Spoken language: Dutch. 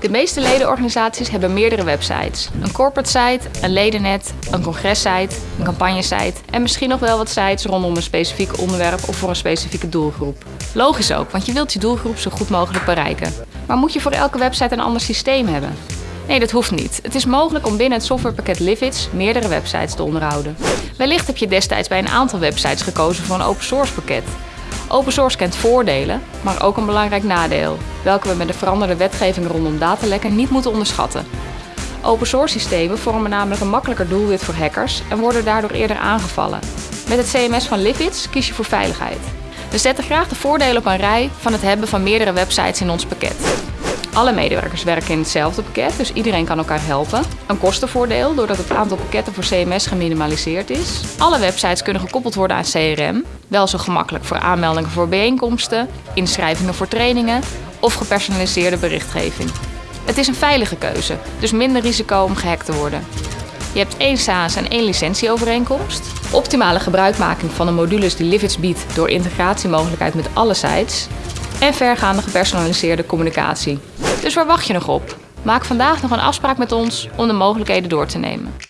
De meeste ledenorganisaties hebben meerdere websites. Een corporate site, een ledennet, een congressite, een campagnesite en misschien nog wel wat sites rondom een specifiek onderwerp of voor een specifieke doelgroep. Logisch ook, want je wilt je doelgroep zo goed mogelijk bereiken. Maar moet je voor elke website een ander systeem hebben? Nee, dat hoeft niet. Het is mogelijk om binnen het softwarepakket Livits meerdere websites te onderhouden. Wellicht heb je destijds bij een aantal websites gekozen voor een open source pakket. Open source kent voordelen, maar ook een belangrijk nadeel, welke we met de veranderde wetgeving rondom datalekken niet moeten onderschatten. Open source systemen vormen namelijk een makkelijker doelwit voor hackers en worden daardoor eerder aangevallen. Met het CMS van Livits kies je voor veiligheid. We zetten graag de voordelen op een rij van het hebben van meerdere websites in ons pakket. Alle medewerkers werken in hetzelfde pakket, dus iedereen kan elkaar helpen. Een kostenvoordeel, doordat het aantal pakketten voor CMS geminimaliseerd is. Alle websites kunnen gekoppeld worden aan CRM. Wel zo gemakkelijk voor aanmeldingen voor bijeenkomsten, inschrijvingen voor trainingen of gepersonaliseerde berichtgeving. Het is een veilige keuze, dus minder risico om gehackt te worden. Je hebt één SaaS en één licentieovereenkomst. Optimale gebruikmaking van de modules die Livits biedt door integratiemogelijkheid met alle sites. En vergaande gepersonaliseerde communicatie. Dus waar wacht je nog op? Maak vandaag nog een afspraak met ons om de mogelijkheden door te nemen.